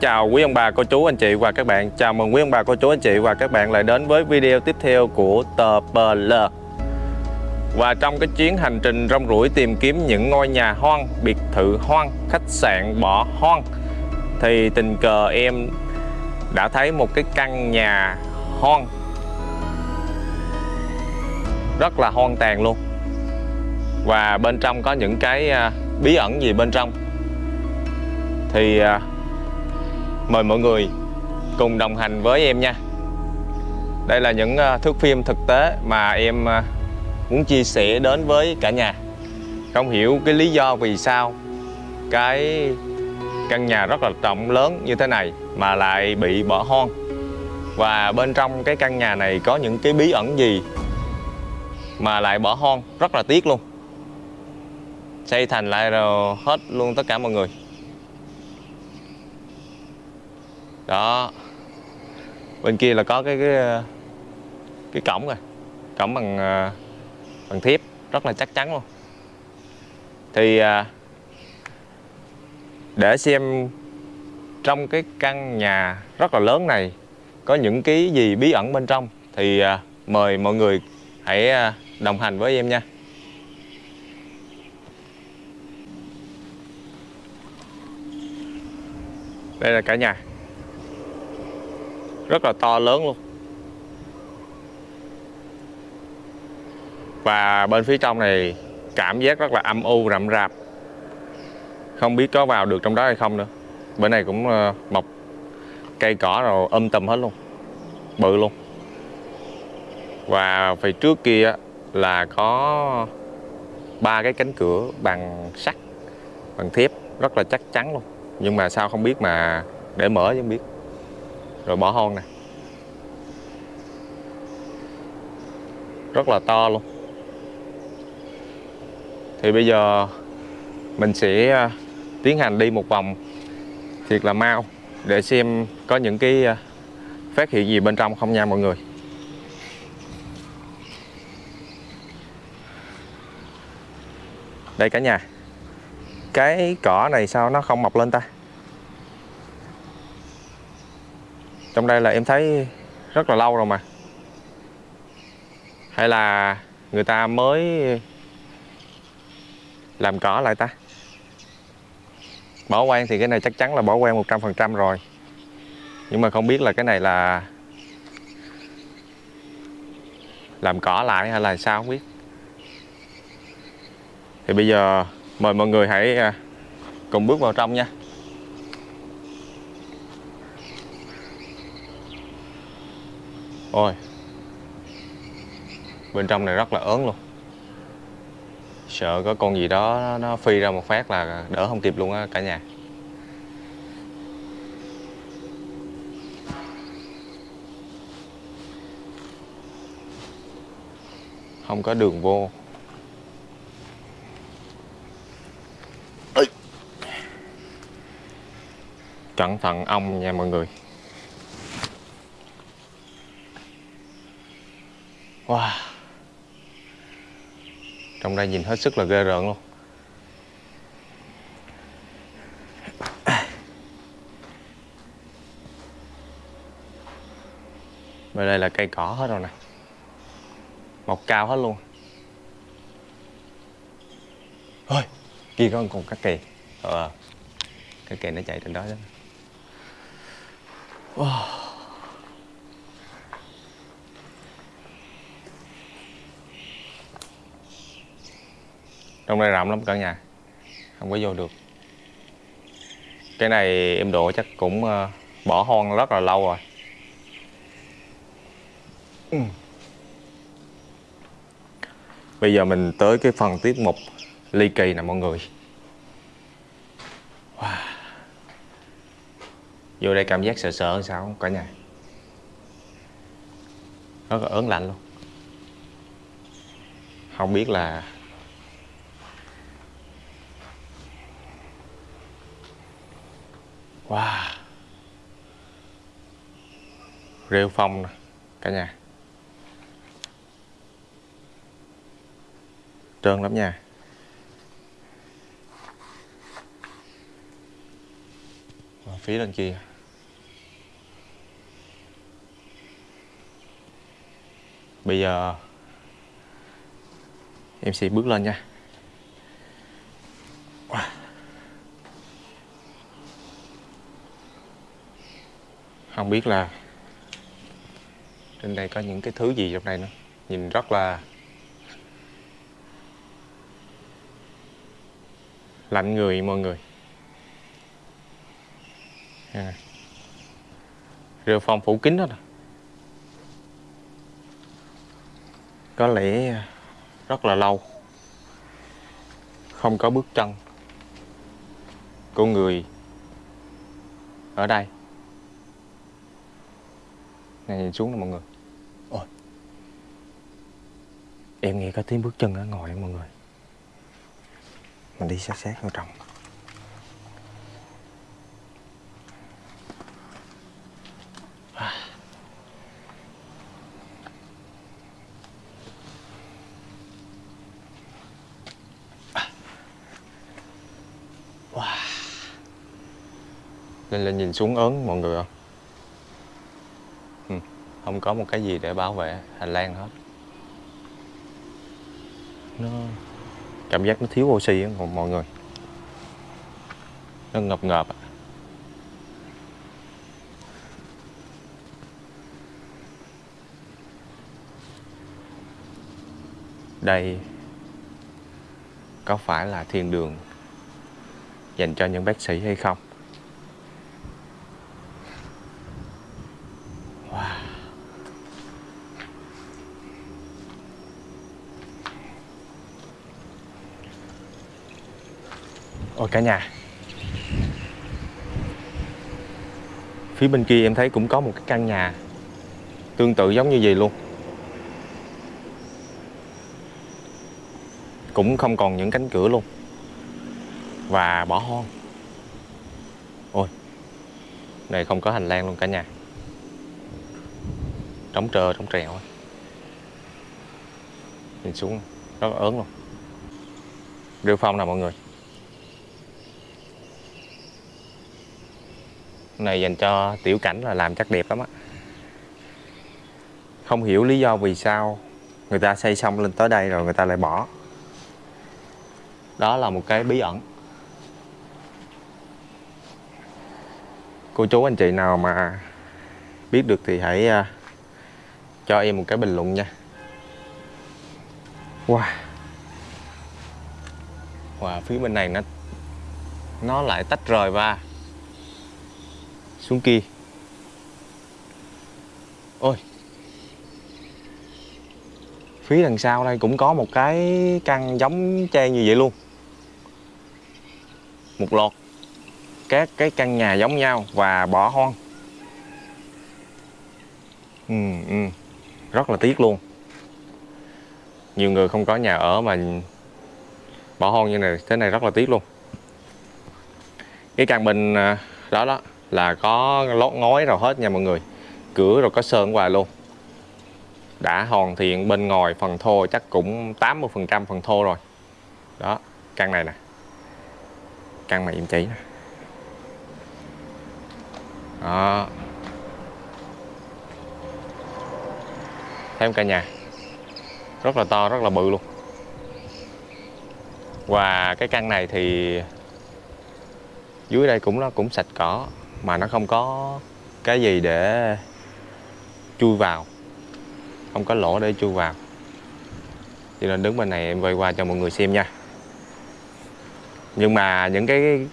Chào quý ông bà, cô chú, anh chị và các bạn. Chào mừng quý ông bà, cô chú, anh chị và các bạn lại đến với video tiếp theo của tờ PL Và trong cái chuyến hành trình rong ruổi tìm kiếm những ngôi nhà hoang, biệt thự hoang, khách sạn bỏ hoang Thì tình cờ em đã thấy một cái căn nhà hoang. Rất là hoang tàn luôn. Và bên trong có những cái à, bí ẩn gì bên trong? Thì à, mời mọi người cùng đồng hành với em nha. Đây là những ờ, thước phim thực tế mà em ờ, muốn chia sẻ đến với cả nhà. Không hiểu cái lý do vì sao cái căn nhà rất là rộng lớn như thế này mà lại bị bỏ hoang. Và bên trong cái căn nhà này có những cái bí ẩn gì mà lại bỏ hoang, rất là tiếc luôn. Xây thành lại rồi hết luôn tất cả mọi người. Đó. Bên kia là có cái cái cái cổng rồi. Cổng bằng ờ, bằng thiếp, rất là chắc chắn luôn. Thì à, để xem trong cái căn nhà rất là lớn này có những cái gì bí ẩn bên trong thì à, mời mọi người hãy à, đồng hành với em nha. Đây là cả nhà rất là to lớn luôn. Và bên phía trong này cảm giác rất là âm u, rậm rạp. Không biết có vào được trong đó hay không nữa. Bên này cũng ờ, mọc cây cỏ rồi âm tùm hết luôn. Bự luôn. Và phía trước kia là có ba cái cánh cửa bằng sắt, bằng thép, rất là chắc chắn luôn. Nhưng mà sao không biết mà để mở chứ không biết rồi bỏ hôn nè. Rất là to luôn. Thì bây giờ mình sẽ à, tiến hành đi một vòng thiệt là mau để xem có những cái à, phát hiện gì bên trong không nha mọi người. Đây cả nhà. Cái cỏ này sao nó không mọc lên ta? Trong đây là em thấy rất là lâu rồi mà. Hay là người ta mới làm cỏ lại ta? Bỏ quan thì cái này chắc chắn là bỏ quan 100% rồi. Nhưng mà không biết là cái này là làm cỏ lại hay là sao không biết. Thì bây giờ mời mọi người hãy à, cùng bước vào trong nha. Ôi. Bên trong này rất là ớn luôn. Sợ có con gì đó nó phi ra một phát là đỡ không kịp luôn á cả nhà. Không có đường vô. Cẩn thận ong nha mọi người Wow. Trong đây nhìn hết sức là ghê rợn luôn. Bên đây là cây cỏ hết rồi nè. Mọc cao hết luôn. Ôi Kia có con cá kỳ. Ờ Cá kỳ nó chạy trên đó đó. Wow. Trong đây rộng lắm cả nhà. Không có vô được. Cái này em độ chắc cũng ờ, bỏ hoang rất là lâu rồi. Ừ. bây giờ mình tới cái phần tiết mục ly kỳ nè mọi người. Wow. vô đây cảm giác sợ sợ sao không cả nhà? Rất là ớn lạnh luôn. Không biết là Wow. Rêu phong nè, Cả nhà. Trơn lắm nha. Phía bên kia. Bây giờ, em sẽ bước lên nha. Không biết là trên đây có những cái thứ gì trong đây nữa. Nhìn rất là lạnh người mọi người. À. rêu phong phủ kín hết rồi có lẽ rất là lâu. Không có bước chân của người ở đây này nhìn xuống nè mọi người. Ôi. Em nghe có tiếng bước chân ở ngoài mọi người. Mình đi sát sát vào trong. Lên lên nhìn xuống ớn mọi người không? Không có một cái gì để bảo vệ hành lang hết. Nó Cảm giác nó thiếu oxy á, mọi người. Nó ngập ngợp Đây Có phải là thiên đường Dành cho những bác sĩ hay không? Cả nhà. Phía bên kia em thấy cũng có một cái căn nhà Tương tự giống như vậy luôn. Cũng không còn những cánh cửa luôn. Và bỏ hoang. Ôi, Này không có hành lang luôn cả nhà. Trống trơ, trống trèo Nhìn xuống, rất ớn luôn. Rêu phong nè mọi người. Này dành cho tiểu cảnh là làm chắc đẹp lắm á. Không hiểu lý do vì sao người ta xây xong lên tới đây rồi người ta lại bỏ. Đó là một cái bí ẩn. Cô chú anh chị nào mà biết được thì hãy à, cho em một cái bình luận nha. Wow. Wow, phía bên này nó nó lại tách rời ra xuống kia. Ôi. Phía đằng sau đây cũng có một cái căn giống tre như vậy luôn. Một loạt các cái căn nhà giống nhau và bỏ hoang. Ừ, ừ. rất là tiếc luôn. Nhiều người không có nhà ở mà bỏ hoang như này thế này rất là tiếc luôn. Cái căn bình à, đó đó là có lót ngói rồi hết nha mọi người. Cửa rồi có sơn ngoài luôn. Đã hoàn thiện bên ngoài phần thô, chắc cũng 80 phần trăm phần thô rồi. Đó, căn này nè. Căn mà em chỉ nè. Đó. Thêm cả nhà. Rất là to, rất là bự luôn. Và cái căn này thì dưới đây cũng nó cũng sạch cỏ mà nó không có cái gì để chui vào không có lỗ để chui vào. Cho nên đứng bên này em quay qua cho mọi người xem nha. Nhưng mà những cái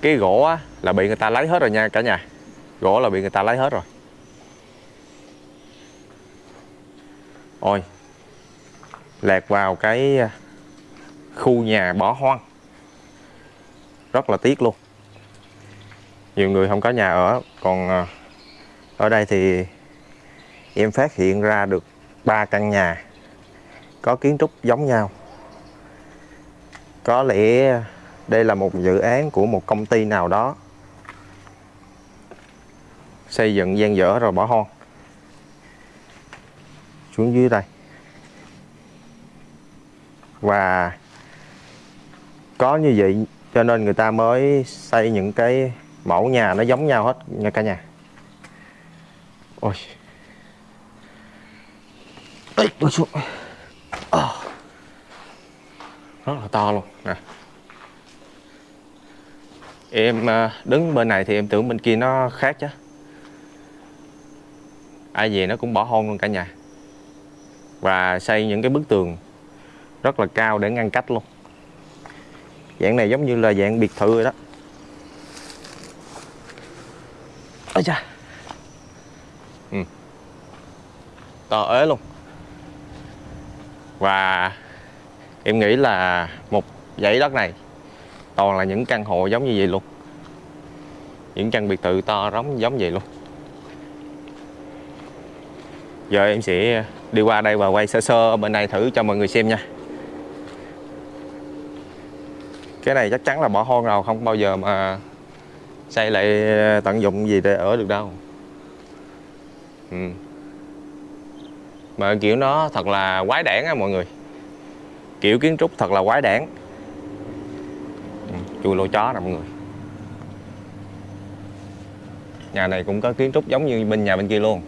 cái gỗ á, là bị người ta lấy hết rồi nha cả nhà. Gỗ là bị người ta lấy hết rồi. Ôi lẹt vào cái à, khu nhà bỏ hoang. Rất là tiếc luôn nhiều người không có nhà ở. Còn ờ, ở đây thì em phát hiện ra được ba căn nhà có kiến trúc giống nhau. Có lẽ đây là một dự án của một công ty nào đó xây dựng gian dở rồi bỏ hoang. Xuống dưới đây. Và có như vậy cho nên người ta mới xây những cái mẫu nhà nó giống nhau hết nha cả nhà. Ôi. Ê, tôi xuống. Ờ. Rất là to luôn. Nè. Em ờ, đứng bên này thì em tưởng bên kia nó khác chứ. Ai về nó cũng bỏ hôn luôn cả nhà. Và xây những cái bức tường rất là cao để ngăn cách luôn. Dạng này giống như là dạng biệt thự rồi đó. Ôi cha ừ. to ế luôn. Và em nghĩ là một dãy đất này toàn là những căn hộ giống như vậy luôn. Những căn biệt thự to giống giống vậy luôn. Giờ em sẽ đi qua đây và quay sơ sơ ở bên này thử cho mọi người xem nha. Cái này chắc chắn là bỏ hoang rồi, không bao giờ mà xây lại ờ, tận dụng gì để ở được đâu. Ừ. mà kiểu nó thật là quái đản á mọi người. Kiểu kiến trúc thật là quái đản. Ừ, chui lỗ chó nè mọi người. Nhà này cũng có kiến trúc giống như bên nhà bên kia luôn.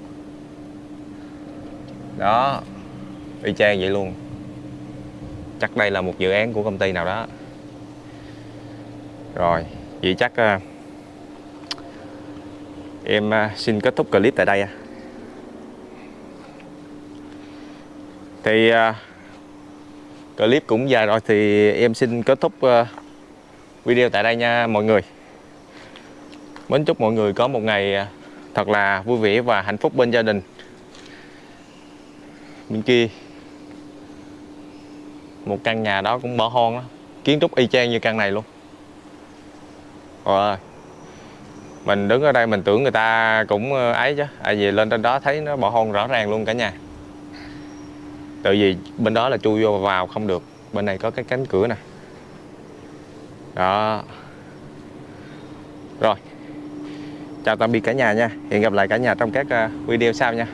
Đó y chang vậy luôn. Chắc đây là một dự án của công ty nào đó. Rồi vậy chắc uh, em à, xin kết thúc clip tại đây à. thì à, clip cũng dài rồi thì em xin kết thúc video tại đây nha mọi người. Mến chúc mọi người có một ngày thật là vui vẻ và hạnh phúc bên gia đình. Bên kia, một căn nhà đó cũng bỏ hoang đó kiến trúc y chang như căn này luôn. Rồi mình đứng ở đây mình tưởng người ta cũng ờ, ấy chứ. Ai về lên trên đó thấy nó bỏ hôn rõ ràng luôn cả nhà. Tại vì bên đó là chui vô vào không được. Bên này có cái cánh cửa nè. Đó. Rồi. Chào tạm biệt cả nhà nha. Hẹn gặp lại cả nhà trong các ờ, video sau nha.